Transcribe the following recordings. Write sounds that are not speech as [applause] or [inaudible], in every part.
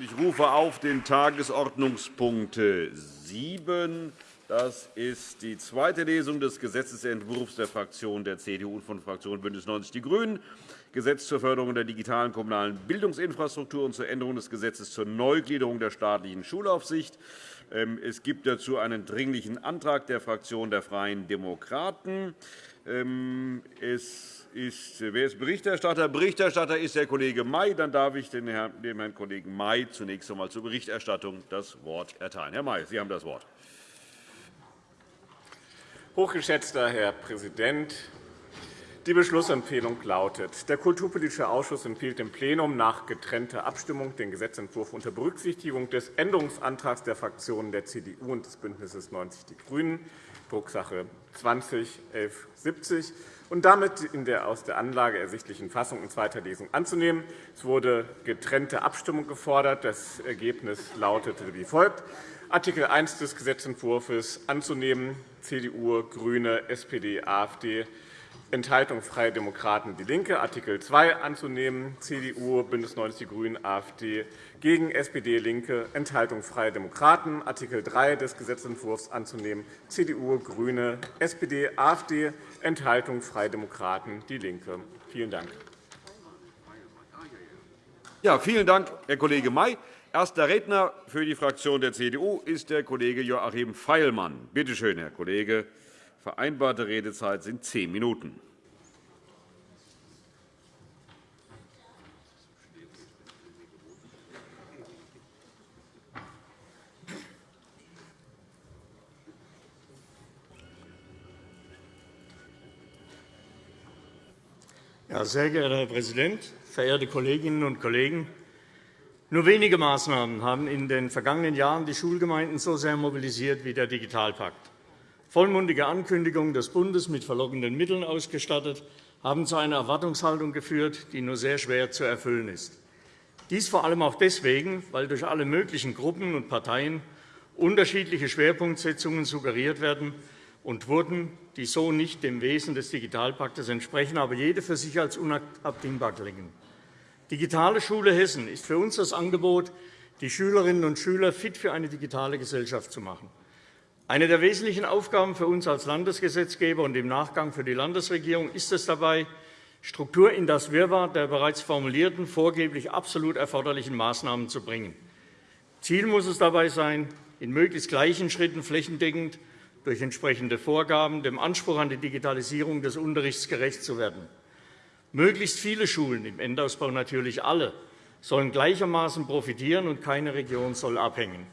Ich rufe auf den Tagesordnungspunkt 7. Das ist die zweite Lesung des Gesetzentwurfs der Fraktion der CDU und von Fraktion BÜNDNIS 90 die GRÜNEN, Gesetz zur Förderung der digitalen kommunalen Bildungsinfrastruktur und zur Änderung des Gesetzes zur Neugliederung der staatlichen Schulaufsicht. Ähm, es gibt dazu einen Dringlichen Antrag der Fraktion der Freien Demokraten. Ähm, es ist, wer ist Berichterstatter? Berichterstatter ist der Kollege May. Dann darf ich dem Herrn Kollegen May zunächst einmal zur Berichterstattung das Wort erteilen. Herr May, Sie haben das Wort. Hochgeschätzter Herr Präsident, die Beschlussempfehlung lautet, der Kulturpolitische Ausschuss empfiehlt dem Plenum nach getrennter Abstimmung den Gesetzentwurf unter Berücksichtigung des Änderungsantrags der Fraktionen der CDU und des BÜNDNisses 90 die GRÜNEN, Drucksache 20-1170, und damit in der aus der Anlage ersichtlichen Fassung in zweiter Lesung anzunehmen. Es wurde getrennte Abstimmung gefordert. Das Ergebnis lautete wie folgt. Artikel 1 des Gesetzentwurfs anzunehmen, CDU, GRÜNE, SPD, AfD, Enthaltung Freie Demokraten DIE LINKE, Artikel 2 anzunehmen, CDU, BÜNDNIS 90 die GRÜNEN, AfD, gegen SPD, LINKE, Enthaltung Freie Demokraten, Artikel 3 des Gesetzentwurfs anzunehmen, CDU, GRÜNE, SPD, AfD, Enthaltung Freie Demokraten DIE LINKE. Vielen Dank. Ja, vielen Dank, Herr Kollege May. Erster Redner für die Fraktion der CDU ist der Kollege Joachim Feilmann. Bitte schön, Herr Kollege. Vereinbarte Redezeit sind zehn Minuten. Ja, sehr geehrter Herr Präsident, verehrte Kolleginnen und Kollegen! Nur wenige Maßnahmen haben in den vergangenen Jahren die Schulgemeinden so sehr mobilisiert wie der Digitalpakt vollmundige Ankündigungen des Bundes mit verlockenden Mitteln ausgestattet, haben zu einer Erwartungshaltung geführt, die nur sehr schwer zu erfüllen ist. Dies vor allem auch deswegen, weil durch alle möglichen Gruppen und Parteien unterschiedliche Schwerpunktsetzungen suggeriert werden und wurden, die so nicht dem Wesen des Digitalpaktes entsprechen, aber jede für sich als unabdingbar klingen. Digitale Schule Hessen ist für uns das Angebot, die Schülerinnen und Schüler fit für eine digitale Gesellschaft zu machen. Eine der wesentlichen Aufgaben für uns als Landesgesetzgeber und im Nachgang für die Landesregierung ist es dabei, Struktur in das Wirrwarr der bereits formulierten, vorgeblich absolut erforderlichen Maßnahmen zu bringen. Ziel muss es dabei sein, in möglichst gleichen Schritten flächendeckend durch entsprechende Vorgaben dem Anspruch an die Digitalisierung des Unterrichts gerecht zu werden. Möglichst viele Schulen, im Endausbau natürlich alle, sollen gleichermaßen profitieren, und keine Region soll abhängen.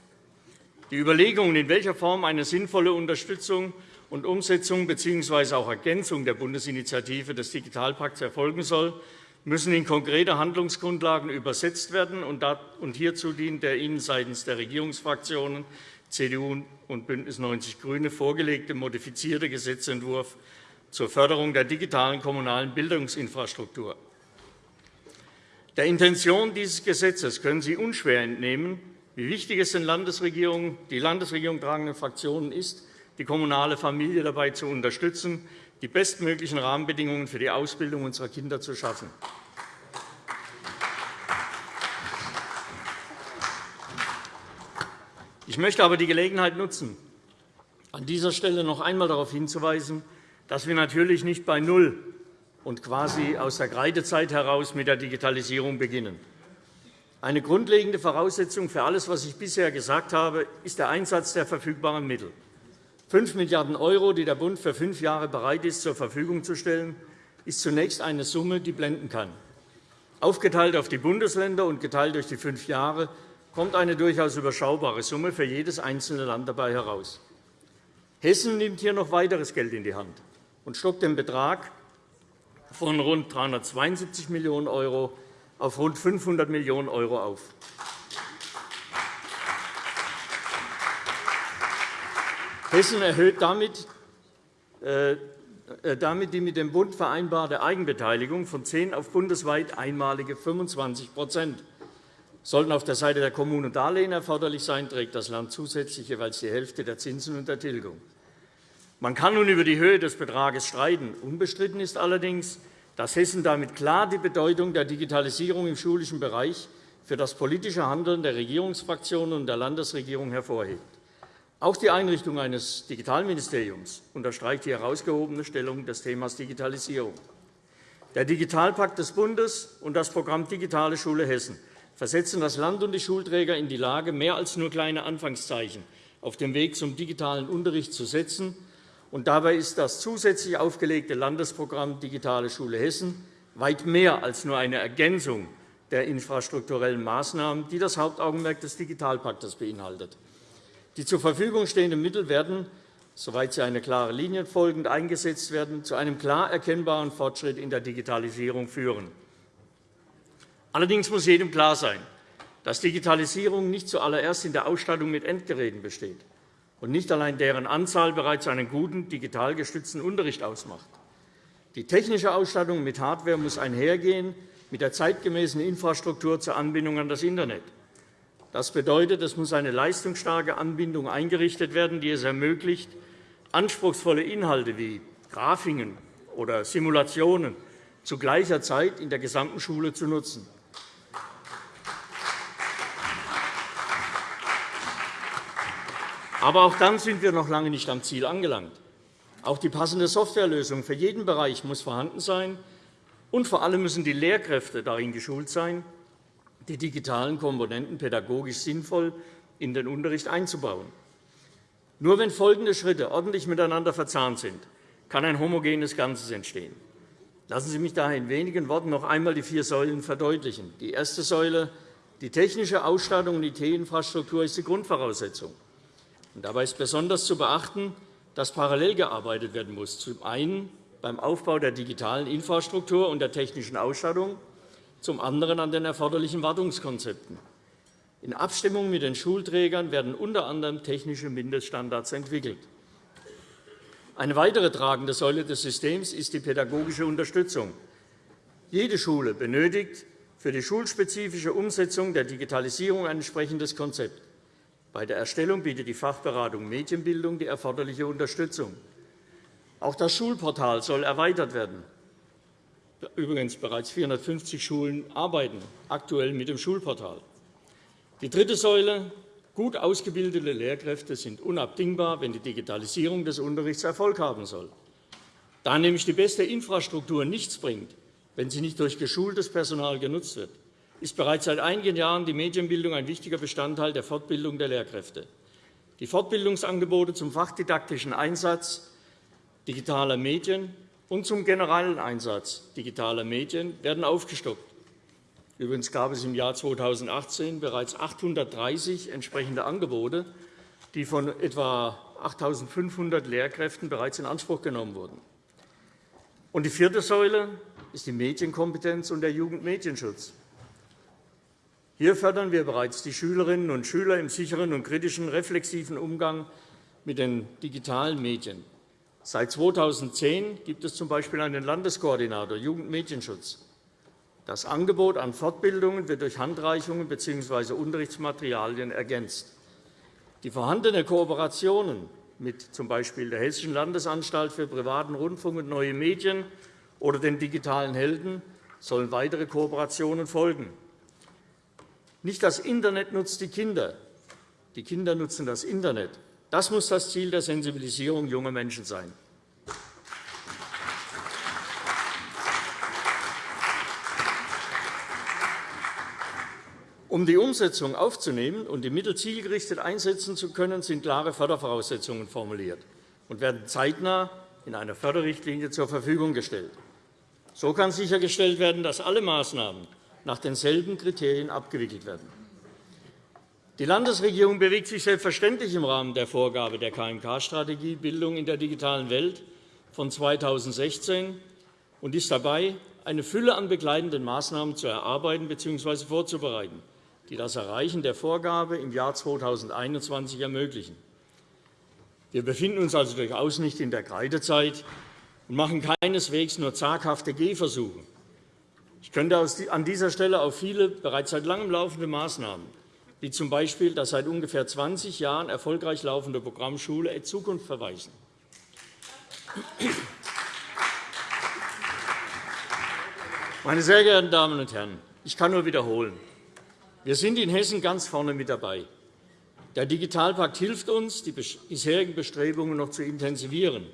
Die Überlegungen, in welcher Form eine sinnvolle Unterstützung und Umsetzung bzw. auch Ergänzung der Bundesinitiative des Digitalpakts erfolgen soll, müssen in konkrete Handlungsgrundlagen übersetzt werden. und Hierzu dient der Ihnen seitens der Regierungsfraktionen CDU und BÜNDNIS 90 die GRÜNEN vorgelegte modifizierte Gesetzentwurf zur Förderung der digitalen kommunalen Bildungsinfrastruktur. Der Intention dieses Gesetzes können Sie unschwer entnehmen, wie wichtig es den Landesregierungen, die Landesregierung tragenden Fraktionen ist, die kommunale Familie dabei zu unterstützen, die bestmöglichen Rahmenbedingungen für die Ausbildung unserer Kinder zu schaffen. Ich möchte aber die Gelegenheit nutzen, an dieser Stelle noch einmal darauf hinzuweisen, dass wir natürlich nicht bei Null und quasi aus der Kreidezeit heraus mit der Digitalisierung beginnen. Eine grundlegende Voraussetzung für alles, was ich bisher gesagt habe, ist der Einsatz der verfügbaren Mittel. 5 Milliarden €, die der Bund für fünf Jahre bereit ist, zur Verfügung zu stellen, ist zunächst eine Summe, die blenden kann. Aufgeteilt auf die Bundesländer und geteilt durch die fünf Jahre kommt eine durchaus überschaubare Summe für jedes einzelne Land dabei heraus. Hessen nimmt hier noch weiteres Geld in die Hand und stockt den Betrag von rund 372 Millionen € auf rund 500 Millionen € auf. Hessen erhöht damit, äh, damit die mit dem Bund vereinbarte Eigenbeteiligung von 10 auf bundesweit einmalige 25% Sollten auf der Seite der Kommunen Darlehen erforderlich sein, trägt das Land zusätzlich jeweils die Hälfte der Zinsen und der Tilgung. Man kann nun über die Höhe des Betrages streiten. Unbestritten ist allerdings, dass Hessen damit klar die Bedeutung der Digitalisierung im schulischen Bereich für das politische Handeln der Regierungsfraktionen und der Landesregierung hervorhebt. Auch die Einrichtung eines Digitalministeriums unterstreicht die herausgehobene Stellung des Themas Digitalisierung. Der Digitalpakt des Bundes und das Programm Digitale Schule Hessen versetzen das Land und die Schulträger in die Lage, mehr als nur kleine Anfangszeichen auf dem Weg zum digitalen Unterricht zu setzen. Und dabei ist das zusätzlich aufgelegte Landesprogramm Digitale Schule Hessen weit mehr als nur eine Ergänzung der infrastrukturellen Maßnahmen, die das Hauptaugenmerk des Digitalpakts beinhaltet. Die zur Verfügung stehenden Mittel werden, soweit sie eine klare Linie folgend eingesetzt werden, zu einem klar erkennbaren Fortschritt in der Digitalisierung führen. Allerdings muss jedem klar sein, dass Digitalisierung nicht zuallererst in der Ausstattung mit Endgeräten besteht und nicht allein deren Anzahl bereits einen guten digital gestützten Unterricht ausmacht. Die technische Ausstattung mit Hardware muss einhergehen mit der zeitgemäßen Infrastruktur zur Anbindung an das Internet. Das bedeutet, es muss eine leistungsstarke Anbindung eingerichtet werden, die es ermöglicht, anspruchsvolle Inhalte wie Grafiken oder Simulationen zu gleicher Zeit in der gesamten Schule zu nutzen. Aber auch dann sind wir noch lange nicht am Ziel angelangt. Auch die passende Softwarelösung für jeden Bereich muss vorhanden sein, und vor allem müssen die Lehrkräfte darin geschult sein, die digitalen Komponenten pädagogisch sinnvoll in den Unterricht einzubauen. Nur wenn folgende Schritte ordentlich miteinander verzahnt sind, kann ein homogenes Ganzes entstehen. Lassen Sie mich daher in wenigen Worten noch einmal die vier Säulen verdeutlichen. Die erste Säule, die technische Ausstattung und IT-Infrastruktur, ist die Grundvoraussetzung. Dabei ist besonders zu beachten, dass parallel gearbeitet werden muss. Zum einen beim Aufbau der digitalen Infrastruktur und der technischen Ausstattung zum anderen an den erforderlichen Wartungskonzepten. In Abstimmung mit den Schulträgern werden unter anderem technische Mindeststandards entwickelt. Eine weitere tragende Säule des Systems ist die pädagogische Unterstützung. Jede Schule benötigt für die schulspezifische Umsetzung der Digitalisierung ein entsprechendes Konzept. Bei der Erstellung bietet die Fachberatung Medienbildung die erforderliche Unterstützung. Auch das Schulportal soll erweitert werden. Übrigens, bereits 450 Schulen arbeiten aktuell mit dem Schulportal. Die dritte Säule. Gut ausgebildete Lehrkräfte sind unabdingbar, wenn die Digitalisierung des Unterrichts Erfolg haben soll. Da nämlich die beste Infrastruktur nichts bringt, wenn sie nicht durch geschultes Personal genutzt wird, ist bereits seit einigen Jahren die Medienbildung ein wichtiger Bestandteil der Fortbildung der Lehrkräfte. Die Fortbildungsangebote zum fachdidaktischen Einsatz digitaler Medien und zum generellen Einsatz digitaler Medien werden aufgestockt. Übrigens gab es im Jahr 2018 bereits 830 entsprechende Angebote, die von etwa 8.500 Lehrkräften bereits in Anspruch genommen wurden. Und die vierte Säule ist die Medienkompetenz und der Jugendmedienschutz. Hier fördern wir bereits die Schülerinnen und Schüler im sicheren und kritischen, reflexiven Umgang mit den digitalen Medien. Seit 2010 gibt es z.B. einen Landeskoordinator Jugendmedienschutz. Das Angebot an Fortbildungen wird durch Handreichungen bzw. Unterrichtsmaterialien ergänzt. Die vorhandenen Kooperationen mit z.B. der Hessischen Landesanstalt für privaten Rundfunk und neue Medien oder den digitalen Helden sollen weitere Kooperationen folgen. Nicht das Internet nutzt die Kinder, die Kinder nutzen das Internet. Das muss das Ziel der Sensibilisierung junger Menschen sein. Um die Umsetzung aufzunehmen und die Mittel zielgerichtet einsetzen zu können, sind klare Fördervoraussetzungen formuliert und werden zeitnah in einer Förderrichtlinie zur Verfügung gestellt. So kann sichergestellt werden, dass alle Maßnahmen nach denselben Kriterien abgewickelt werden. Die Landesregierung bewegt sich selbstverständlich im Rahmen der Vorgabe der KMK-Strategie Bildung in der digitalen Welt von 2016 und ist dabei, eine Fülle an begleitenden Maßnahmen zu erarbeiten bzw. vorzubereiten, die das Erreichen der Vorgabe im Jahr 2021 ermöglichen. Wir befinden uns also durchaus nicht in der Kreidezeit und machen keineswegs nur zaghafte Gehversuche. Ich könnte an dieser Stelle auf viele bereits seit langem laufende Maßnahmen wie z. B. das seit ungefähr 20 Jahren erfolgreich laufende Programm Schule et Zukunft verweisen. Meine sehr geehrten Damen und Herren, ich kann nur wiederholen. Wir sind in Hessen ganz vorne mit dabei. Der Digitalpakt hilft uns, die bisherigen Bestrebungen noch zu intensivieren.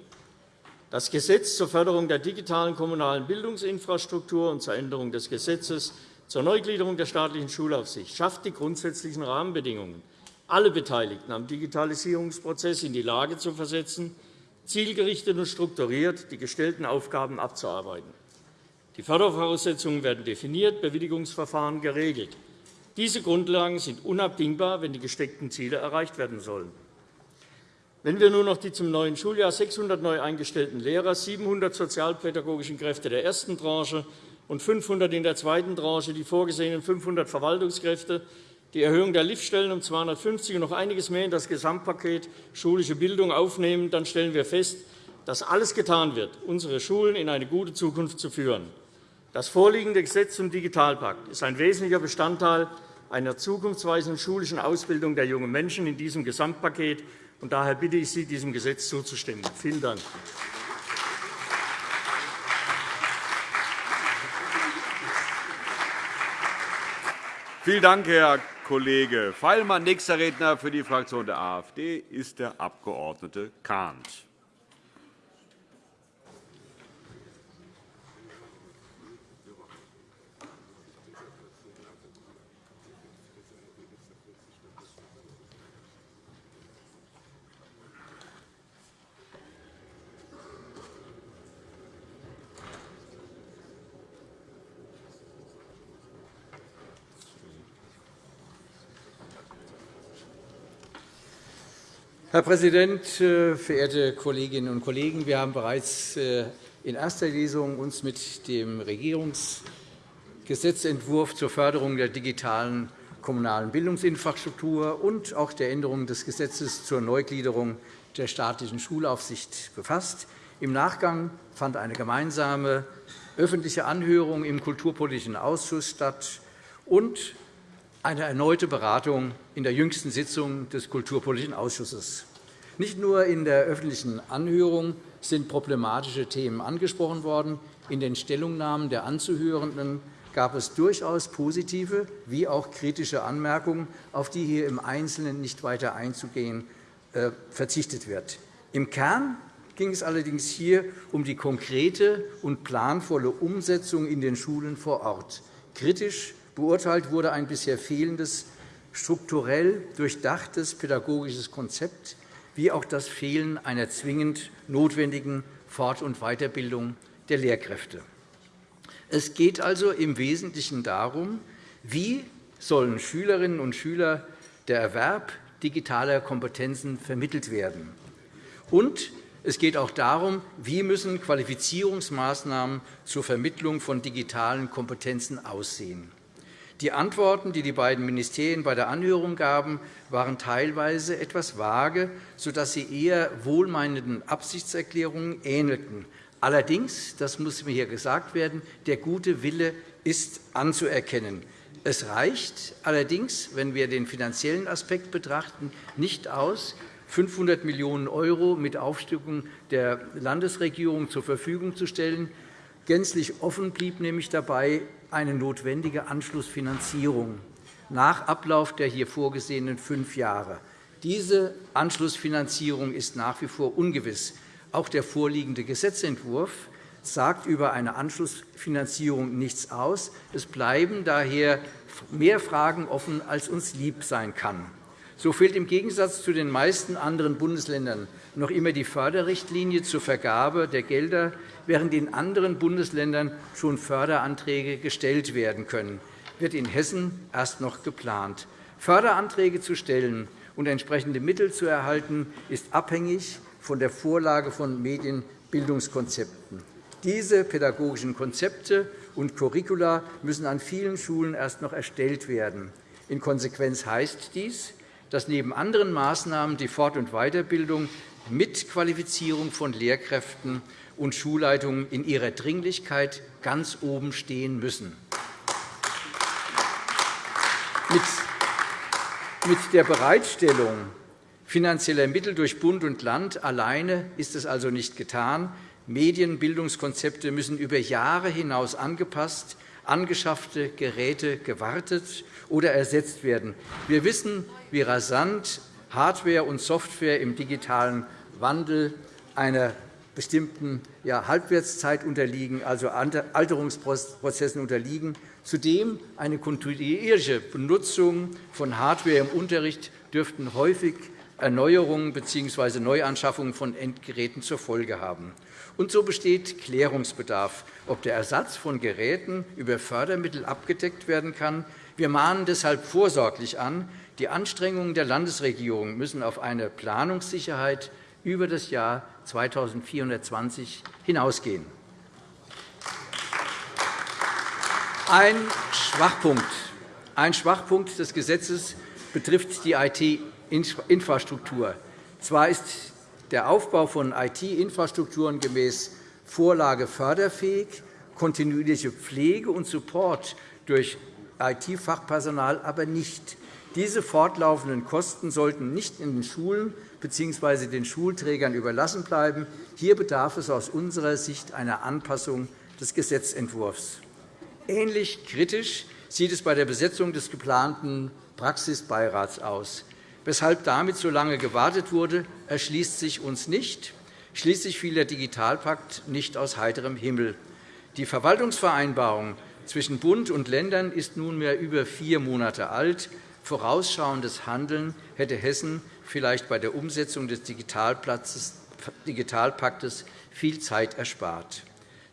Das Gesetz zur Förderung der digitalen kommunalen Bildungsinfrastruktur und zur Änderung des Gesetzes zur Neugliederung der staatlichen Schulaufsicht schafft die grundsätzlichen Rahmenbedingungen, alle Beteiligten am Digitalisierungsprozess in die Lage zu versetzen, zielgerichtet und strukturiert die gestellten Aufgaben abzuarbeiten. Die Fördervoraussetzungen werden definiert, Bewilligungsverfahren geregelt. Diese Grundlagen sind unabdingbar, wenn die gesteckten Ziele erreicht werden sollen. Wenn wir nun noch die zum neuen Schuljahr 600 neu eingestellten Lehrer, 700 sozialpädagogischen Kräfte der ersten Tranche und 500 in der zweiten Tranche, die vorgesehenen 500 Verwaltungskräfte, die Erhöhung der Liftstellen um 250 und noch einiges mehr in das Gesamtpaket schulische Bildung aufnehmen, dann stellen wir fest, dass alles getan wird, unsere Schulen in eine gute Zukunft zu führen. Das vorliegende Gesetz zum Digitalpakt ist ein wesentlicher Bestandteil einer zukunftsweisenden schulischen Ausbildung der jungen Menschen in diesem Gesamtpaket und daher bitte ich Sie, diesem Gesetz zuzustimmen. Vielen Dank. Vielen Dank, Herr Kollege Feilmann. Nächster Redner für die Fraktion der AfD ist der Abg. Kahnt. Herr Präsident, äh, verehrte Kolleginnen und Kollegen! Wir haben bereits äh, in erster Lesung uns mit dem Regierungsgesetzentwurf zur Förderung der digitalen kommunalen Bildungsinfrastruktur und auch der Änderung des Gesetzes zur Neugliederung der staatlichen Schulaufsicht befasst. Im Nachgang fand eine gemeinsame öffentliche Anhörung im Kulturpolitischen Ausschuss statt und eine erneute Beratung in der jüngsten Sitzung des Kulturpolitischen Ausschusses. Nicht nur in der öffentlichen Anhörung sind problematische Themen angesprochen worden. In den Stellungnahmen der Anzuhörenden gab es durchaus positive wie auch kritische Anmerkungen, auf die hier im Einzelnen nicht weiter einzugehen äh, verzichtet wird. Im Kern ging es allerdings hier um die konkrete und planvolle Umsetzung in den Schulen vor Ort. Kritisch Beurteilt wurde ein bisher fehlendes, strukturell durchdachtes pädagogisches Konzept wie auch das Fehlen einer zwingend notwendigen Fort- und Weiterbildung der Lehrkräfte. Es geht also im Wesentlichen darum, wie sollen Schülerinnen und Schüler der Erwerb digitaler Kompetenzen vermittelt werden und es geht auch darum, wie müssen Qualifizierungsmaßnahmen zur Vermittlung von digitalen Kompetenzen aussehen. Die Antworten, die die beiden Ministerien bei der Anhörung gaben, waren teilweise etwas vage, sodass sie eher wohlmeinenden Absichtserklärungen ähnelten. Allerdings, das muss mir hier gesagt werden, der gute Wille ist anzuerkennen. Es reicht allerdings, wenn wir den finanziellen Aspekt betrachten, nicht aus, 500 Millionen € mit Aufstückung der Landesregierung zur Verfügung zu stellen. Gänzlich offen blieb nämlich dabei, eine notwendige Anschlussfinanzierung nach Ablauf der hier vorgesehenen fünf Jahre. Diese Anschlussfinanzierung ist nach wie vor ungewiss. Auch der vorliegende Gesetzentwurf sagt über eine Anschlussfinanzierung nichts aus. Es bleiben daher mehr Fragen offen, als uns lieb sein kann. So fehlt im Gegensatz zu den meisten anderen Bundesländern noch immer die Förderrichtlinie zur Vergabe der Gelder, während in anderen Bundesländern schon Förderanträge gestellt werden können, wird in Hessen erst noch geplant. Förderanträge zu stellen und entsprechende Mittel zu erhalten, ist abhängig von der Vorlage von Medienbildungskonzepten. Diese pädagogischen Konzepte und Curricula müssen an vielen Schulen erst noch erstellt werden. In Konsequenz heißt dies, dass neben anderen Maßnahmen die Fort- und Weiterbildung mit Qualifizierung von Lehrkräften und Schulleitungen in ihrer Dringlichkeit ganz oben stehen müssen. Mit der Bereitstellung finanzieller Mittel durch Bund und Land alleine ist es also nicht getan. Medienbildungskonzepte müssen über Jahre hinaus angepasst, angeschaffte Geräte gewartet oder ersetzt werden. Wir wissen, wie rasant Hardware und Software im digitalen Wandel einer bestimmten Halbwertszeit unterliegen, also Alterungsprozessen unterliegen. Zudem eine kontinuierliche Benutzung von Hardware im Unterricht dürften häufig Erneuerungen bzw. Neuanschaffungen von Endgeräten zur Folge haben. Und so besteht Klärungsbedarf, ob der Ersatz von Geräten über Fördermittel abgedeckt werden kann. Wir mahnen deshalb vorsorglich an, die Anstrengungen der Landesregierung müssen auf eine Planungssicherheit über das Jahr 2420 hinausgehen. Ein Schwachpunkt, ein Schwachpunkt des Gesetzes betrifft die IT-Infrastruktur. Zwar ist der Aufbau von IT-Infrastrukturen gemäß Vorlage förderfähig, kontinuierliche Pflege und Support durch IT-Fachpersonal aber nicht. Diese fortlaufenden Kosten sollten nicht in den Schulen bzw. den Schulträgern überlassen bleiben. Hier bedarf es aus unserer Sicht einer Anpassung des Gesetzentwurfs. Ähnlich kritisch sieht es bei der Besetzung des geplanten Praxisbeirats aus. Weshalb damit so lange gewartet wurde, erschließt sich uns nicht. Schließlich fiel der Digitalpakt nicht aus heiterem Himmel. Die Verwaltungsvereinbarung zwischen Bund und Ländern ist nunmehr über vier Monate alt. Vorausschauendes Handeln hätte Hessen vielleicht bei der Umsetzung des Digitalpaktes viel Zeit erspart.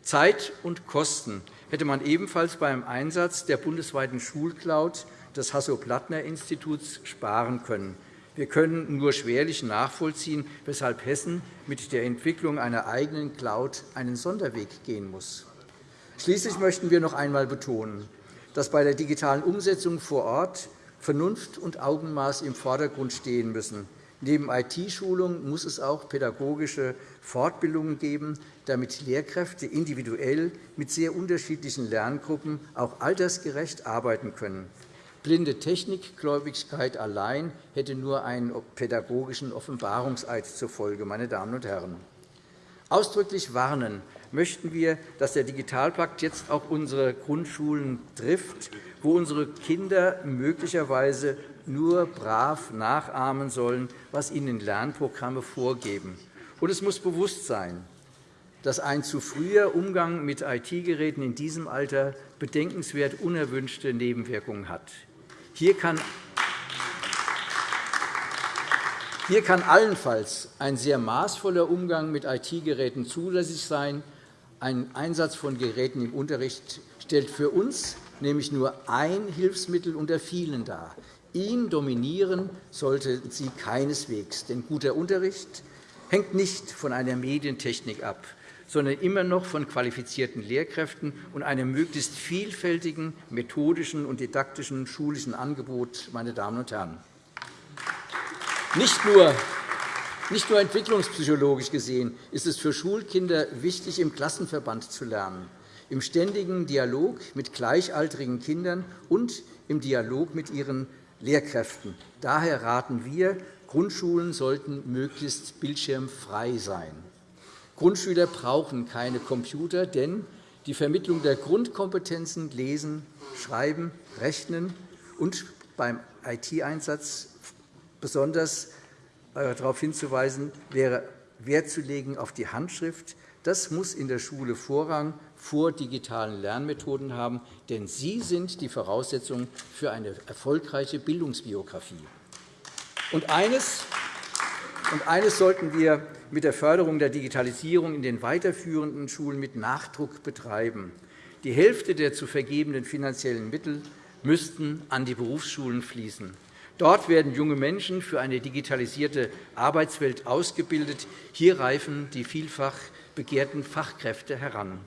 Zeit und Kosten hätte man ebenfalls beim Einsatz der bundesweiten Schulcloud des Hasso-Plattner-Instituts sparen können. Wir können nur schwerlich nachvollziehen, weshalb Hessen mit der Entwicklung einer eigenen Cloud einen Sonderweg gehen muss. Schließlich möchten wir noch einmal betonen, dass bei der digitalen Umsetzung vor Ort Vernunft und Augenmaß im Vordergrund stehen müssen. Neben IT-Schulung muss es auch pädagogische Fortbildungen geben, damit Lehrkräfte individuell mit sehr unterschiedlichen Lerngruppen auch altersgerecht arbeiten können. Blinde Technikgläubigkeit allein hätte nur einen pädagogischen Offenbarungseid zur Folge. Meine Damen und Herren. Ausdrücklich warnen möchten wir, dass der Digitalpakt jetzt auch unsere Grundschulen trifft wo unsere Kinder möglicherweise nur brav nachahmen sollen, was ihnen Lernprogramme vorgeben. Und es muss bewusst sein, dass ein zu früher Umgang mit IT-Geräten in diesem Alter bedenkenswert unerwünschte Nebenwirkungen hat. Hier kann hier kann allenfalls ein sehr maßvoller Umgang mit IT-Geräten zulässig sein. Ein Einsatz von Geräten im Unterricht stellt für uns nämlich nur ein Hilfsmittel unter vielen dar. Ihn dominieren sollten sie keineswegs. Denn guter Unterricht hängt nicht von einer Medientechnik ab, sondern immer noch von qualifizierten Lehrkräften und einem möglichst vielfältigen methodischen und didaktischen schulischen Angebot. Meine Damen und Herren. Nicht nur nicht nur entwicklungspsychologisch gesehen ist es für Schulkinder wichtig, im Klassenverband zu lernen im ständigen Dialog mit gleichaltrigen Kindern und im Dialog mit ihren Lehrkräften. Daher raten wir, Grundschulen sollten möglichst bildschirmfrei sein. Grundschüler brauchen keine Computer, denn die Vermittlung der Grundkompetenzen Lesen, Schreiben, Rechnen und beim IT-Einsatz besonders darauf hinzuweisen, wäre Wert zu legen auf die Handschrift. Das muss in der Schule Vorrang vor digitalen Lernmethoden haben, denn sie sind die Voraussetzung für eine erfolgreiche Bildungsbiografie. Und eines, und eines sollten wir mit der Förderung der Digitalisierung in den weiterführenden Schulen mit Nachdruck betreiben. Die Hälfte der zu vergebenen finanziellen Mittel müssten an die Berufsschulen fließen. Dort werden junge Menschen für eine digitalisierte Arbeitswelt ausgebildet. Hier reifen die vielfach begehrten Fachkräfte heran.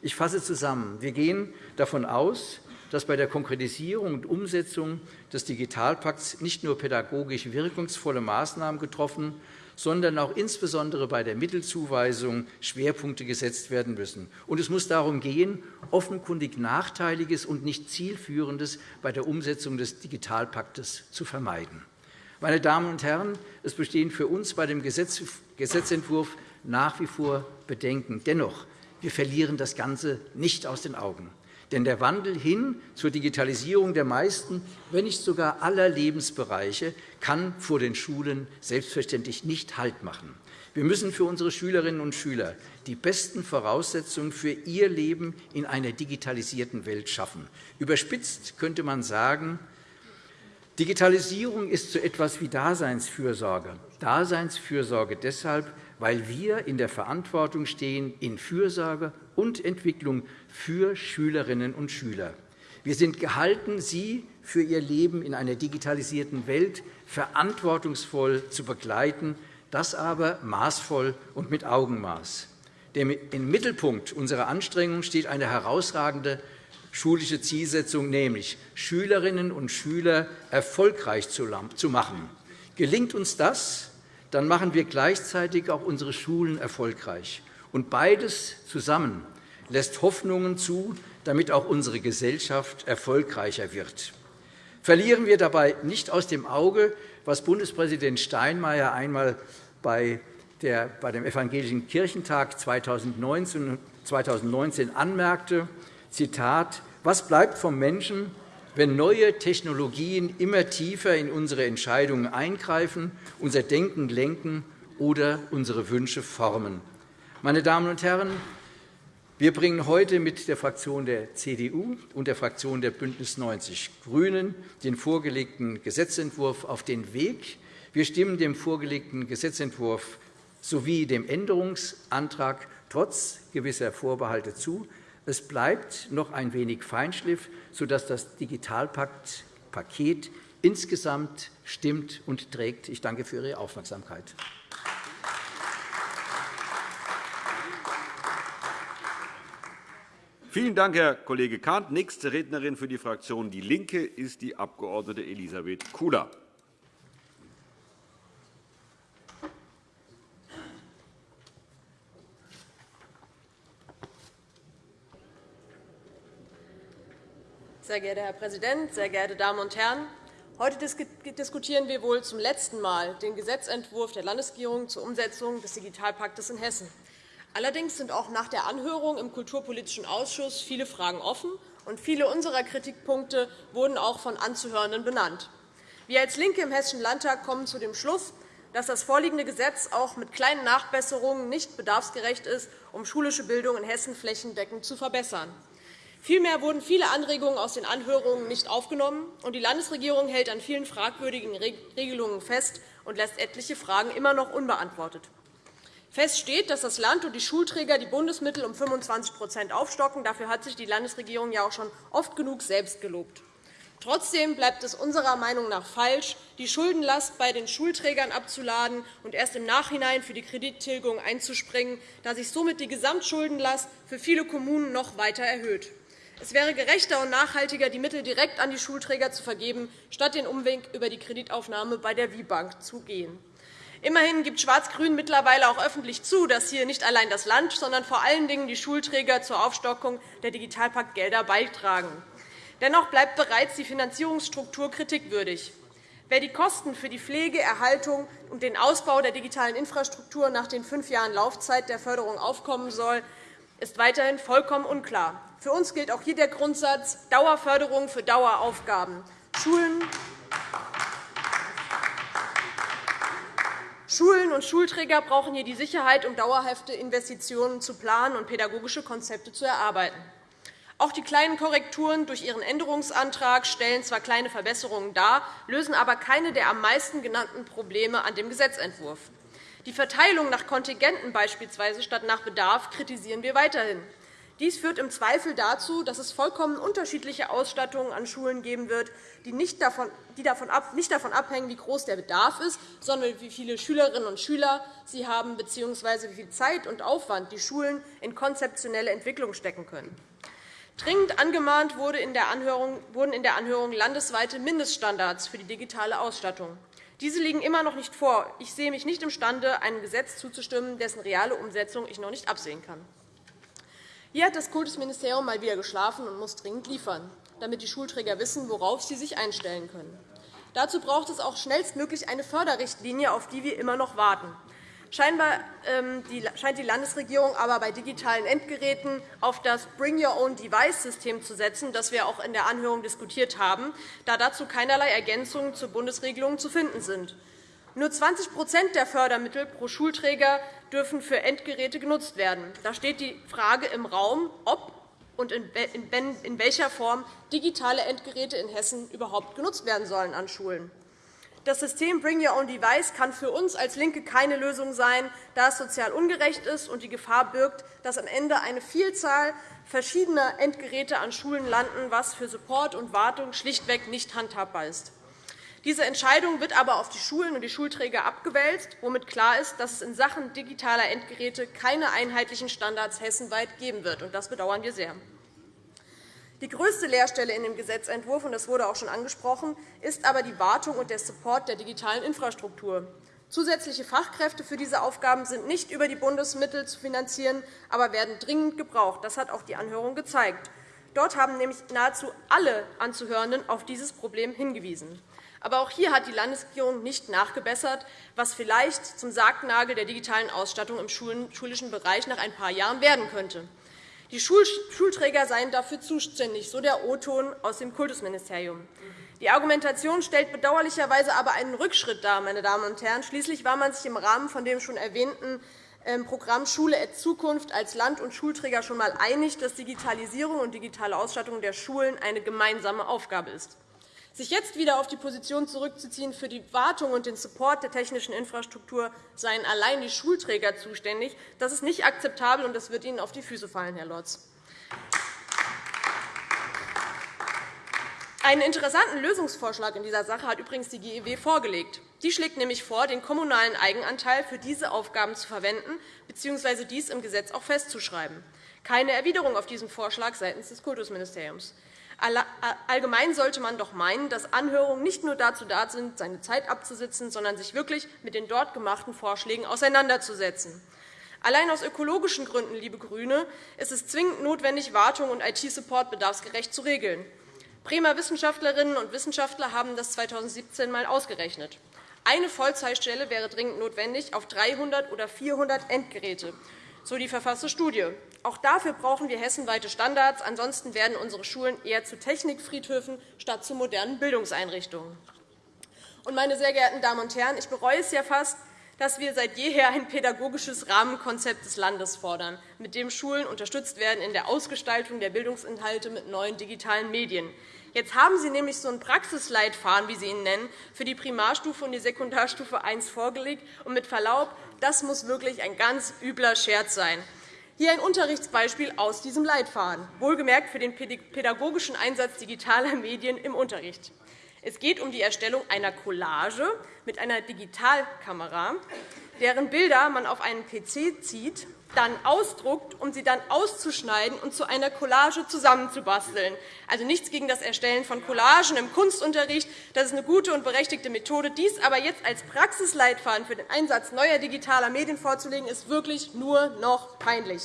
Ich fasse zusammen. Wir gehen davon aus, dass bei der Konkretisierung und Umsetzung des Digitalpakts nicht nur pädagogisch wirkungsvolle Maßnahmen getroffen, sondern auch insbesondere bei der Mittelzuweisung Schwerpunkte gesetzt werden müssen. Und es muss darum gehen, offenkundig Nachteiliges und nicht Zielführendes bei der Umsetzung des Digitalpaktes zu vermeiden. Meine Damen und Herren, es bestehen für uns bei dem Gesetzentwurf nach wie vor Bedenken. Dennoch wir verlieren das Ganze nicht aus den Augen. Denn der Wandel hin zur Digitalisierung der meisten, wenn nicht sogar aller Lebensbereiche, kann vor den Schulen selbstverständlich nicht Halt machen. Wir müssen für unsere Schülerinnen und Schüler die besten Voraussetzungen für ihr Leben in einer digitalisierten Welt schaffen. Überspitzt könnte man sagen, Digitalisierung ist so etwas wie Daseinsfürsorge. Daseinsfürsorge deshalb, weil wir in der Verantwortung stehen in Fürsorge und Entwicklung für Schülerinnen und Schüler. Wir sind gehalten, sie für ihr Leben in einer digitalisierten Welt verantwortungsvoll zu begleiten, das aber maßvoll und mit Augenmaß. Im Mittelpunkt unserer Anstrengungen steht eine herausragende schulische Zielsetzung, nämlich Schülerinnen und Schüler erfolgreich zu machen. Gelingt uns das, dann machen wir gleichzeitig auch unsere Schulen erfolgreich. Und beides zusammen lässt Hoffnungen zu, damit auch unsere Gesellschaft erfolgreicher wird. Verlieren wir dabei nicht aus dem Auge, was Bundespräsident Steinmeier einmal bei dem Evangelischen Kirchentag 2019 anmerkte, Zitat, was bleibt vom Menschen, wenn neue Technologien immer tiefer in unsere Entscheidungen eingreifen, unser Denken lenken oder unsere Wünsche formen. Meine Damen und Herren, wir bringen heute mit der Fraktion der CDU und der Fraktion der BÜNDNIS 90 die GRÜNEN den vorgelegten Gesetzentwurf auf den Weg. Wir stimmen dem vorgelegten Gesetzentwurf sowie dem Änderungsantrag trotz gewisser Vorbehalte zu. Es bleibt noch ein wenig Feinschliff, sodass das Digitalpakt-Paket insgesamt stimmt und trägt. Ich danke für Ihre Aufmerksamkeit. Vielen Dank, Herr Kollege Kahnt. Nächste Rednerin für die Fraktion DIE LINKE ist die Abg. Elisabeth Kula. Sehr geehrter Herr Präsident, sehr geehrte Damen und Herren! Heute diskutieren wir wohl zum letzten Mal den Gesetzentwurf der Landesregierung zur Umsetzung des Digitalpaktes in Hessen. Allerdings sind auch nach der Anhörung im Kulturpolitischen Ausschuss viele Fragen offen, und viele unserer Kritikpunkte wurden auch von Anzuhörenden benannt. Wir als LINKE im Hessischen Landtag kommen zu dem Schluss, dass das vorliegende Gesetz auch mit kleinen Nachbesserungen nicht bedarfsgerecht ist, um schulische Bildung in Hessen flächendeckend zu verbessern. Vielmehr wurden viele Anregungen aus den Anhörungen nicht aufgenommen, und die Landesregierung hält an vielen fragwürdigen Regelungen fest und lässt etliche Fragen immer noch unbeantwortet. Fest steht, dass das Land und die Schulträger die Bundesmittel um 25 aufstocken. Dafür hat sich die Landesregierung ja auch schon oft genug selbst gelobt. Trotzdem bleibt es unserer Meinung nach falsch, die Schuldenlast bei den Schulträgern abzuladen und erst im Nachhinein für die Kredittilgung einzuspringen, da sich somit die Gesamtschuldenlast für viele Kommunen noch weiter erhöht. Es wäre gerechter und nachhaltiger, die Mittel direkt an die Schulträger zu vergeben, statt den Umweg über die Kreditaufnahme bei der WIBank zu gehen. Immerhin gibt Schwarz-Grün mittlerweile auch öffentlich zu, dass hier nicht allein das Land, sondern vor allen Dingen die Schulträger zur Aufstockung der Digitalpaktgelder beitragen. Dennoch bleibt bereits die Finanzierungsstruktur kritikwürdig. Wer die Kosten für die Pflege, Erhaltung und den Ausbau der digitalen Infrastruktur nach den fünf Jahren Laufzeit der Förderung aufkommen soll, ist weiterhin vollkommen unklar. Für uns gilt auch hier der Grundsatz Dauerförderung für Daueraufgaben. Schulen Schulen und Schulträger brauchen hier die Sicherheit, um dauerhafte Investitionen zu planen und pädagogische Konzepte zu erarbeiten. Auch die kleinen Korrekturen durch Ihren Änderungsantrag stellen zwar kleine Verbesserungen dar, lösen aber keine der am meisten genannten Probleme an dem Gesetzentwurf. Die Verteilung nach Kontingenten beispielsweise statt nach Bedarf kritisieren wir weiterhin. Dies führt im Zweifel dazu, dass es vollkommen unterschiedliche Ausstattungen an Schulen geben wird, die nicht davon, abhängen, wie groß der Bedarf ist, sondern wie viele Schülerinnen und Schüler sie haben bzw. wie viel Zeit und Aufwand die Schulen in konzeptionelle Entwicklung stecken können. Dringend angemahnt wurden in der Anhörung landesweite Mindeststandards für die digitale Ausstattung. Diese liegen immer noch nicht vor. Ich sehe mich nicht imstande, einem Gesetz zuzustimmen, dessen reale Umsetzung ich noch nicht absehen kann. Hier hat das Kultusministerium mal wieder geschlafen und muss dringend liefern, damit die Schulträger wissen, worauf sie sich einstellen können. Dazu braucht es auch schnellstmöglich eine Förderrichtlinie, auf die wir immer noch warten. Scheinbar ähm, scheint die Landesregierung aber bei digitalen Endgeräten auf das Bring-Your-Own-Device-System zu setzen, das wir auch in der Anhörung diskutiert haben, da dazu keinerlei Ergänzungen zur Bundesregelung zu finden sind. Nur 20% der Fördermittel pro Schulträger dürfen für Endgeräte genutzt werden. Da steht die Frage im Raum, ob und in welcher Form digitale Endgeräte in Hessen überhaupt genutzt werden sollen an Schulen. Das System Bring Your Own Device kann für uns als LINKE keine Lösung sein, da es sozial ungerecht ist und die Gefahr birgt, dass am Ende eine Vielzahl verschiedener Endgeräte an Schulen landen, was für Support und Wartung schlichtweg nicht handhabbar ist. Diese Entscheidung wird aber auf die Schulen und die Schulträger abgewälzt, womit klar ist, dass es in Sachen digitaler Endgeräte keine einheitlichen Standards hessenweit geben wird. Das bedauern wir sehr. Die größte Leerstelle in dem Gesetzentwurf, und das wurde auch schon angesprochen, ist aber die Wartung und der Support der digitalen Infrastruktur. Zusätzliche Fachkräfte für diese Aufgaben sind nicht über die Bundesmittel zu finanzieren, aber werden dringend gebraucht. Das hat auch die Anhörung gezeigt. Dort haben nämlich nahezu alle Anzuhörenden auf dieses Problem hingewiesen. Aber auch hier hat die Landesregierung nicht nachgebessert, was vielleicht zum Sargnagel der digitalen Ausstattung im schulischen Bereich nach ein paar Jahren werden könnte. Die Schulträger seien dafür zuständig, so der O-Ton aus dem Kultusministerium. Die Argumentation stellt bedauerlicherweise aber einen Rückschritt dar. Meine Damen und Herren. Schließlich war man sich im Rahmen von dem schon erwähnten ähm, Programm Schule at Zukunft als Land- und Schulträger schon einmal einig, dass Digitalisierung und digitale Ausstattung der Schulen eine gemeinsame Aufgabe ist. Sich jetzt wieder auf die Position zurückzuziehen, für die Wartung und den Support der technischen Infrastruktur seien allein die Schulträger zuständig, das ist nicht akzeptabel, und das wird Ihnen auf die Füße fallen, Herr Lorz. Einen interessanten Lösungsvorschlag in dieser Sache hat übrigens die GEW vorgelegt. Die schlägt nämlich vor, den kommunalen Eigenanteil für diese Aufgaben zu verwenden bzw. dies im Gesetz auch festzuschreiben. Keine Erwiderung auf diesen Vorschlag seitens des Kultusministeriums. Allgemein sollte man doch meinen, dass Anhörungen nicht nur dazu da sind, seine Zeit abzusitzen, sondern sich wirklich mit den dort gemachten Vorschlägen auseinanderzusetzen. Allein aus ökologischen Gründen, liebe GRÜNE, ist es zwingend notwendig, Wartung und IT-Support bedarfsgerecht zu regeln. Bremer Wissenschaftlerinnen und Wissenschaftler haben das 2017 einmal ausgerechnet. Eine Vollzeitstelle wäre dringend notwendig auf 300 oder 400 Endgeräte so die verfasste Studie. Auch dafür brauchen wir hessenweite Standards. Ansonsten werden unsere Schulen eher zu Technikfriedhöfen statt zu modernen Bildungseinrichtungen. meine sehr geehrten Damen und Herren, ich bereue es ja fast, dass wir seit jeher ein pädagogisches Rahmenkonzept des Landes fordern, mit dem Schulen unterstützt werden in der Ausgestaltung der Bildungsinhalte mit neuen digitalen Medien. Jetzt haben Sie nämlich so einen Praxisleitfaden, wie Sie ihn nennen, für die Primarstufe und die Sekundarstufe I vorgelegt. Und mit Verlaub, das muss wirklich ein ganz übler Scherz sein. Hier ein Unterrichtsbeispiel aus diesem Leitfaden, wohlgemerkt für den pädagogischen Einsatz digitaler [laughs] Medien im Unterricht. Es geht um die Erstellung einer Collage mit einer Digitalkamera, deren Bilder man auf einen PC zieht dann ausdruckt, um sie dann auszuschneiden und zu einer Collage zusammenzubasteln. Also nichts gegen das Erstellen von Collagen im Kunstunterricht. Das ist eine gute und berechtigte Methode. Dies aber jetzt als Praxisleitfaden für den Einsatz neuer digitaler Medien vorzulegen, ist wirklich nur noch peinlich.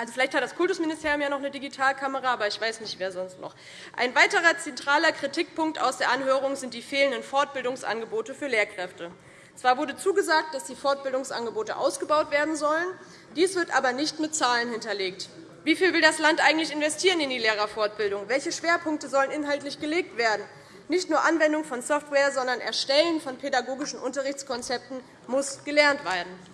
Also vielleicht hat das Kultusministerium ja noch eine Digitalkamera, aber ich weiß nicht, wer sonst noch. Ein weiterer zentraler Kritikpunkt aus der Anhörung sind die fehlenden Fortbildungsangebote für Lehrkräfte. Zwar wurde zugesagt, dass die Fortbildungsangebote ausgebaut werden sollen. Dies wird aber nicht mit Zahlen hinterlegt. Wie viel will das Land eigentlich investieren in die Lehrerfortbildung? Welche Schwerpunkte sollen inhaltlich gelegt werden? Nicht nur Anwendung von Software, sondern Erstellen von pädagogischen Unterrichtskonzepten muss gelernt werden.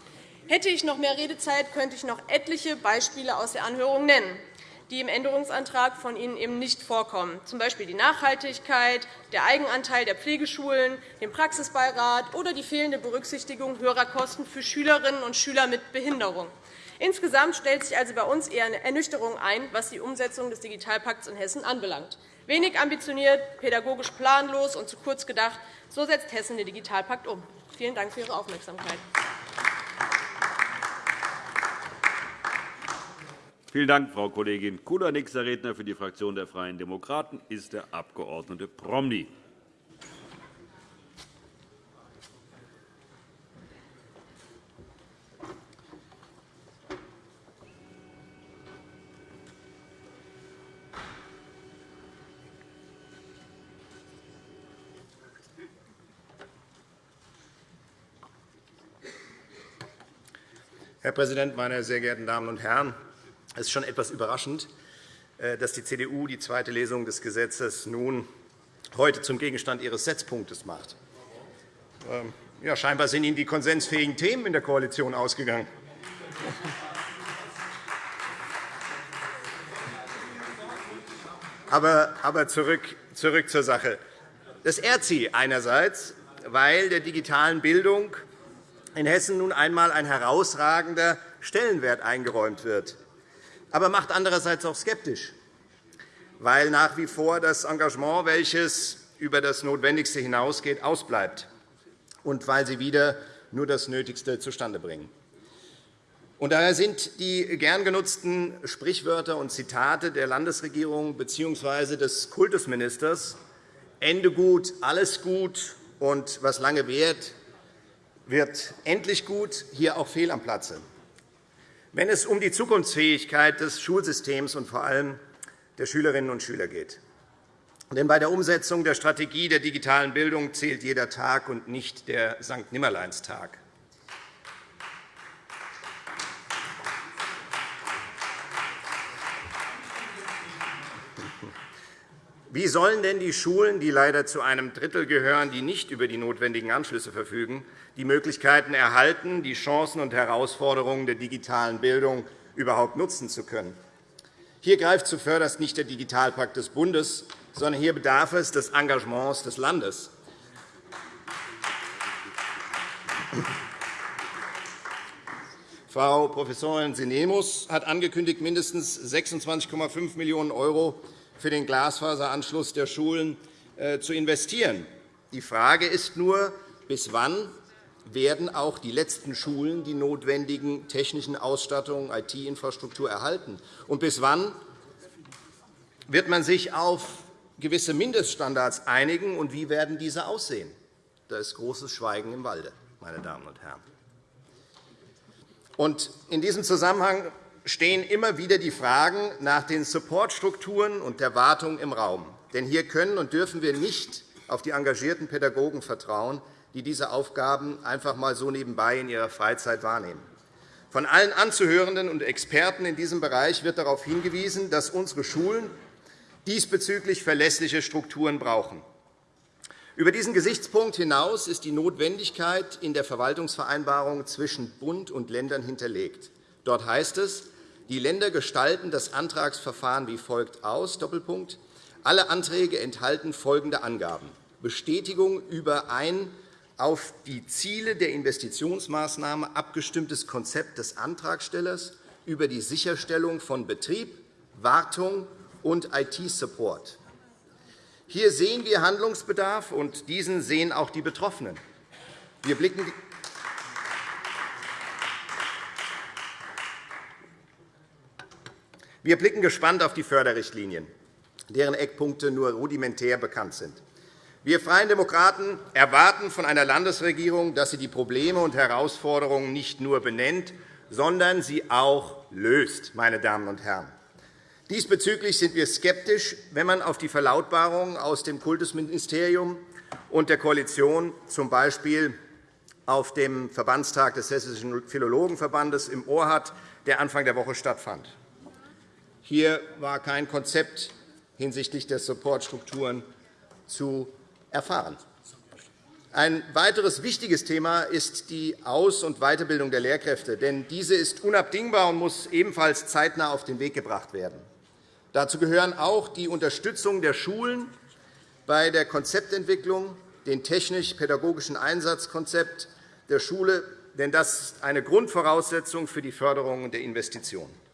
Hätte ich noch mehr Redezeit, könnte ich noch etliche Beispiele aus der Anhörung nennen, die im Änderungsantrag von Ihnen eben nicht vorkommen, z. B. die Nachhaltigkeit, der Eigenanteil der Pflegeschulen, den Praxisbeirat oder die fehlende Berücksichtigung höherer Kosten für Schülerinnen und Schüler mit Behinderung. Insgesamt stellt sich also bei uns eher eine Ernüchterung ein, was die Umsetzung des Digitalpakts in Hessen anbelangt. Wenig ambitioniert, pädagogisch planlos und zu kurz gedacht, so setzt Hessen den Digitalpakt um. Vielen Dank für Ihre Aufmerksamkeit. Vielen Dank, Frau Kollegin Kula. Nächster Redner für die Fraktion der Freien Demokraten ist der Abg. Promny. Herr Präsident, meine sehr geehrten Damen und Herren! Es ist schon etwas überraschend, äh, dass die CDU die zweite Lesung des Gesetzes nun heute zum Gegenstand ihres Setzpunktes macht. Ähm, ja, scheinbar sind Ihnen die konsensfähigen Themen in der Koalition ausgegangen. Aber, zurück zur Sache. Das ehrt Sie einerseits, weil der digitalen Bildung in Hessen nun einmal ein herausragender Stellenwert eingeräumt wird, aber macht andererseits auch skeptisch, weil nach wie vor das Engagement, welches über das Notwendigste hinausgeht, ausbleibt und weil sie wieder nur das Nötigste zustande bringen. Und daher sind die gern genutzten Sprichwörter und Zitate der Landesregierung bzw. des Kultusministers Ende gut, alles gut und was lange währt, wird endlich gut, hier auch fehl am Platze. Wenn es um die Zukunftsfähigkeit des Schulsystems und vor allem der Schülerinnen und Schüler geht. Denn bei der Umsetzung der Strategie der digitalen Bildung zählt jeder Tag und nicht der St. Wie sollen denn die Schulen, die leider zu einem Drittel gehören, die nicht über die notwendigen Anschlüsse verfügen, die Möglichkeiten erhalten, die Chancen und Herausforderungen der digitalen Bildung überhaupt nutzen zu können? Hier greift zuvörderst nicht der Digitalpakt des Bundes, sondern hier bedarf es des Engagements des Landes. Frau Professorin Sinemus hat angekündigt, mindestens 26,5 Millionen € für den Glasfaseranschluss der Schulen äh, zu investieren. Die Frage ist nur, bis wann werden auch die letzten Schulen die notwendigen technischen Ausstattungen, IT-Infrastruktur erhalten? Und bis wann wird man sich auf gewisse Mindeststandards einigen, und wie werden diese aussehen? Da ist großes Schweigen im Walde, meine Damen und Herren. in diesem Zusammenhang stehen immer wieder die Fragen nach den Supportstrukturen und der Wartung im Raum. Denn hier können und dürfen wir nicht auf die engagierten Pädagogen vertrauen, die diese Aufgaben einfach einmal so nebenbei in ihrer Freizeit wahrnehmen. Von allen Anzuhörenden und Experten in diesem Bereich wird darauf hingewiesen, dass unsere Schulen diesbezüglich verlässliche Strukturen brauchen. Über diesen Gesichtspunkt hinaus ist die Notwendigkeit in der Verwaltungsvereinbarung zwischen Bund und Ländern hinterlegt. Dort heißt es, die Länder gestalten das Antragsverfahren wie folgt aus. Doppelpunkt. Alle Anträge enthalten folgende Angaben. Bestätigung über ein auf die Ziele der Investitionsmaßnahme abgestimmtes Konzept des Antragstellers über die Sicherstellung von Betrieb, Wartung und IT-Support. Hier sehen wir Handlungsbedarf, und diesen sehen auch die Betroffenen. Wir blicken Wir blicken gespannt auf die Förderrichtlinien, deren Eckpunkte nur rudimentär bekannt sind. Wir Freien Demokraten erwarten von einer Landesregierung, dass sie die Probleme und Herausforderungen nicht nur benennt, sondern sie auch löst. Meine Damen und Herren. Diesbezüglich sind wir skeptisch, wenn man auf die Verlautbarungen aus dem Kultusministerium und der Koalition, z. B. auf dem Verbandstag des Hessischen Philologenverbandes, im Ohr hat, der Anfang der Woche stattfand. Hier war kein Konzept hinsichtlich der Supportstrukturen zu erfahren. Ein weiteres wichtiges Thema ist die Aus- und Weiterbildung der Lehrkräfte. Denn diese ist unabdingbar und muss ebenfalls zeitnah auf den Weg gebracht werden. Dazu gehören auch die Unterstützung der Schulen bei der Konzeptentwicklung, den technisch-pädagogischen Einsatzkonzept der Schule, denn das ist eine Grundvoraussetzung für die Förderung der Investitionen.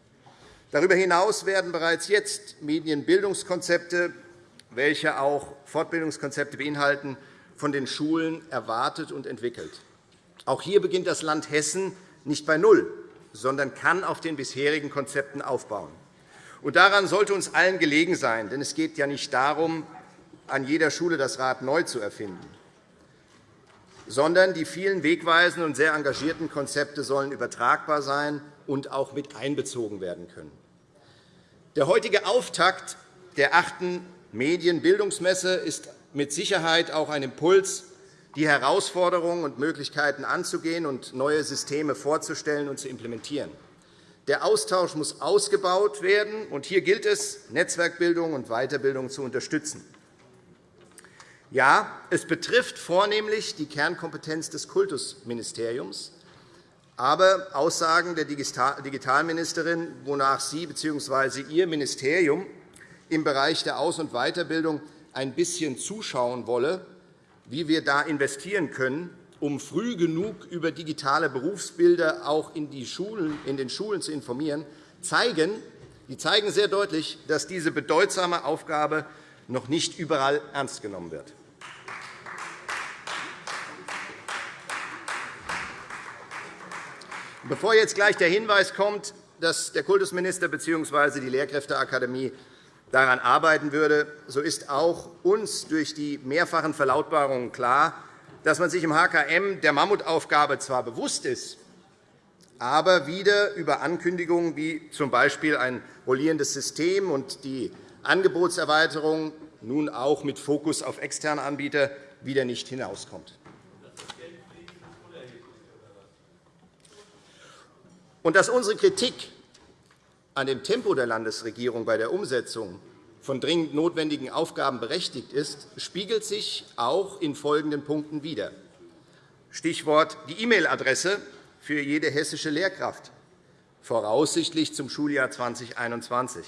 Darüber hinaus werden bereits jetzt Medienbildungskonzepte, welche auch Fortbildungskonzepte beinhalten, von den Schulen erwartet und entwickelt. Auch hier beginnt das Land Hessen nicht bei Null, sondern kann auf den bisherigen Konzepten aufbauen. Und daran sollte uns allen gelegen sein, denn es geht ja nicht darum, an jeder Schule das Rad neu zu erfinden, sondern die vielen wegweisenden und sehr engagierten Konzepte sollen übertragbar sein und auch mit einbezogen werden können. Der heutige Auftakt der achten Medienbildungsmesse ist mit Sicherheit auch ein Impuls die Herausforderungen und Möglichkeiten anzugehen und neue Systeme vorzustellen und zu implementieren. Der Austausch muss ausgebaut werden, und hier gilt es, Netzwerkbildung und Weiterbildung zu unterstützen. Ja, es betrifft vornehmlich die Kernkompetenz des Kultusministeriums. Aber Aussagen der Digitalministerin, wonach sie bzw. ihr Ministerium im Bereich der Aus- und Weiterbildung ein bisschen zuschauen wolle, wie wir da investieren können, um früh genug über digitale Berufsbilder auch in, die Schulen, in den Schulen zu informieren, zeigen, die zeigen sehr deutlich, dass diese bedeutsame Aufgabe noch nicht überall ernst genommen wird. Bevor jetzt gleich der Hinweis kommt, dass der Kultusminister bzw. die Lehrkräfteakademie daran arbeiten würde, so ist auch uns durch die mehrfachen Verlautbarungen klar, dass man sich im HKM der Mammutaufgabe zwar bewusst ist, aber wieder über Ankündigungen wie z. B. ein rollierendes System und die Angebotserweiterung, nun auch mit Fokus auf externe Anbieter, wieder nicht hinauskommt. Und dass unsere Kritik an dem Tempo der Landesregierung bei der Umsetzung von dringend notwendigen Aufgaben berechtigt ist, spiegelt sich auch in folgenden Punkten wider. Stichwort die E-Mail-Adresse für jede hessische Lehrkraft, voraussichtlich zum Schuljahr 2021.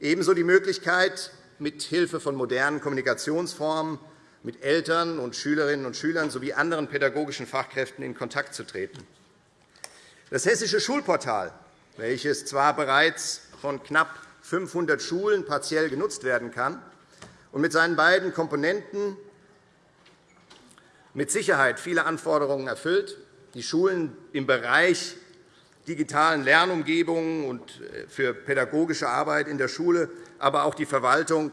Ebenso die Möglichkeit, mit Hilfe von modernen Kommunikationsformen mit Eltern und Schülerinnen und Schülern sowie anderen pädagogischen Fachkräften in Kontakt zu treten. Das Hessische Schulportal, welches zwar bereits von knapp 500 Schulen partiell genutzt werden kann und mit seinen beiden Komponenten mit Sicherheit viele Anforderungen erfüllt, die Schulen im Bereich digitalen Lernumgebungen und äh, für pädagogische Arbeit in der Schule, aber auch die Verwaltung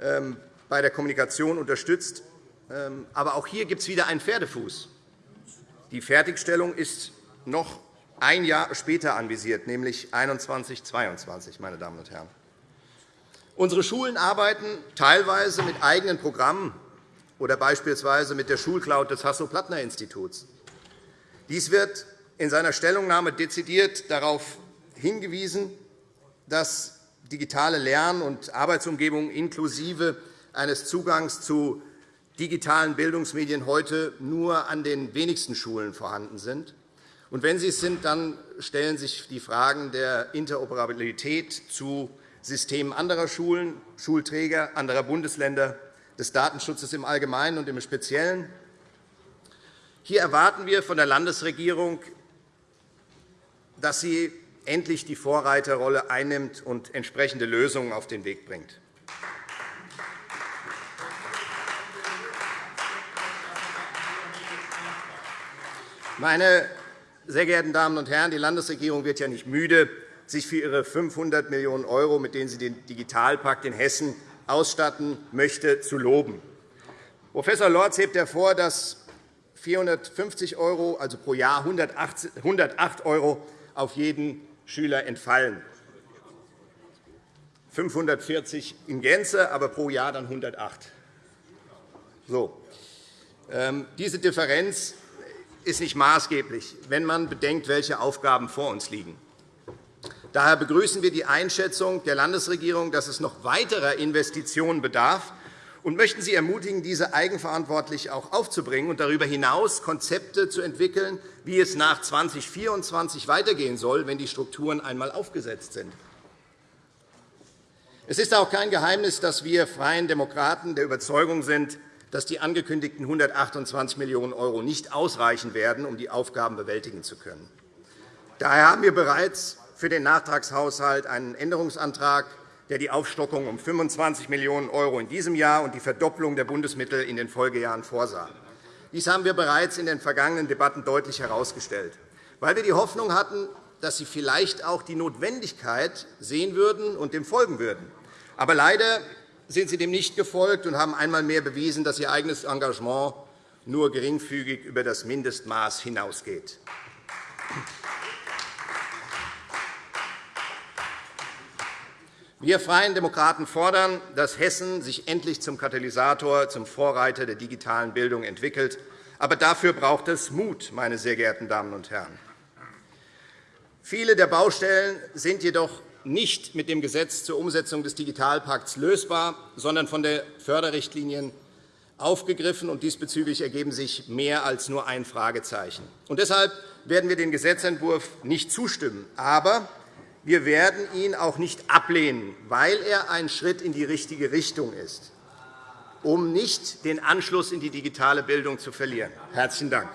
ähm, bei der Kommunikation unterstützt. Ähm, aber auch hier gibt es wieder einen Pferdefuß. Die Fertigstellung ist noch ein Jahr später anvisiert, nämlich 2021 meine Damen und Herren. Unsere Schulen arbeiten teilweise mit eigenen Programmen oder beispielsweise mit der Schulcloud des Hasso-Plattner-Instituts. Dies wird in seiner Stellungnahme dezidiert darauf hingewiesen, dass digitale Lern- und Arbeitsumgebungen inklusive eines Zugangs zu digitalen Bildungsmedien heute nur an den wenigsten Schulen vorhanden sind und wenn sie es sind, dann stellen sich die Fragen der Interoperabilität zu Systemen anderer Schulen, Schulträger anderer Bundesländer, des Datenschutzes im Allgemeinen und im Speziellen. Hier erwarten wir von der Landesregierung, dass sie endlich die Vorreiterrolle einnimmt und entsprechende Lösungen auf den Weg bringt. Meine sehr geehrten Damen und Herren, die Landesregierung wird ja nicht müde, sich für ihre 500 Millionen €, mit denen sie den Digitalpakt in Hessen ausstatten möchte, zu loben. Prof. Lorz hebt hervor, dass 450 €, also pro Jahr 108 € auf jeden Schüler entfallen. 540 in Gänze, aber pro Jahr dann 108. So. Ähm, diese Differenz ist nicht maßgeblich, wenn man bedenkt, welche Aufgaben vor uns liegen. Daher begrüßen wir die Einschätzung der Landesregierung, dass es noch weiterer Investitionen bedarf, und möchten Sie ermutigen, diese eigenverantwortlich auch aufzubringen und darüber hinaus Konzepte zu entwickeln, wie es nach 2024 weitergehen soll, wenn die Strukturen einmal aufgesetzt sind. Es ist auch kein Geheimnis, dass wir Freien Demokraten der Überzeugung sind, dass die angekündigten 128 Millionen € nicht ausreichen werden, um die Aufgaben bewältigen zu können. Daher haben wir bereits für den Nachtragshaushalt einen Änderungsantrag, der die Aufstockung um 25 Millionen € in diesem Jahr und die Verdopplung der Bundesmittel in den Folgejahren vorsah. Dies haben wir bereits in den vergangenen Debatten deutlich herausgestellt, weil wir die Hoffnung hatten, dass Sie vielleicht auch die Notwendigkeit sehen würden und dem folgen würden. Aber leider sind Sie dem nicht gefolgt und haben einmal mehr bewiesen, dass Ihr eigenes Engagement nur geringfügig über das Mindestmaß hinausgeht. Wir Freien Demokraten fordern, dass Hessen sich endlich zum Katalysator, zum Vorreiter der digitalen Bildung entwickelt. Aber dafür braucht es Mut, meine sehr geehrten Damen und Herren. Viele der Baustellen sind jedoch nicht mit dem Gesetz zur Umsetzung des Digitalpakts lösbar, sondern von den Förderrichtlinien aufgegriffen. Und diesbezüglich ergeben sich mehr als nur ein Fragezeichen. Und deshalb werden wir dem Gesetzentwurf nicht zustimmen. Aber wir werden ihn auch nicht ablehnen, weil er ein Schritt in die richtige Richtung ist, um nicht den Anschluss in die digitale Bildung zu verlieren. – Herzlichen Dank.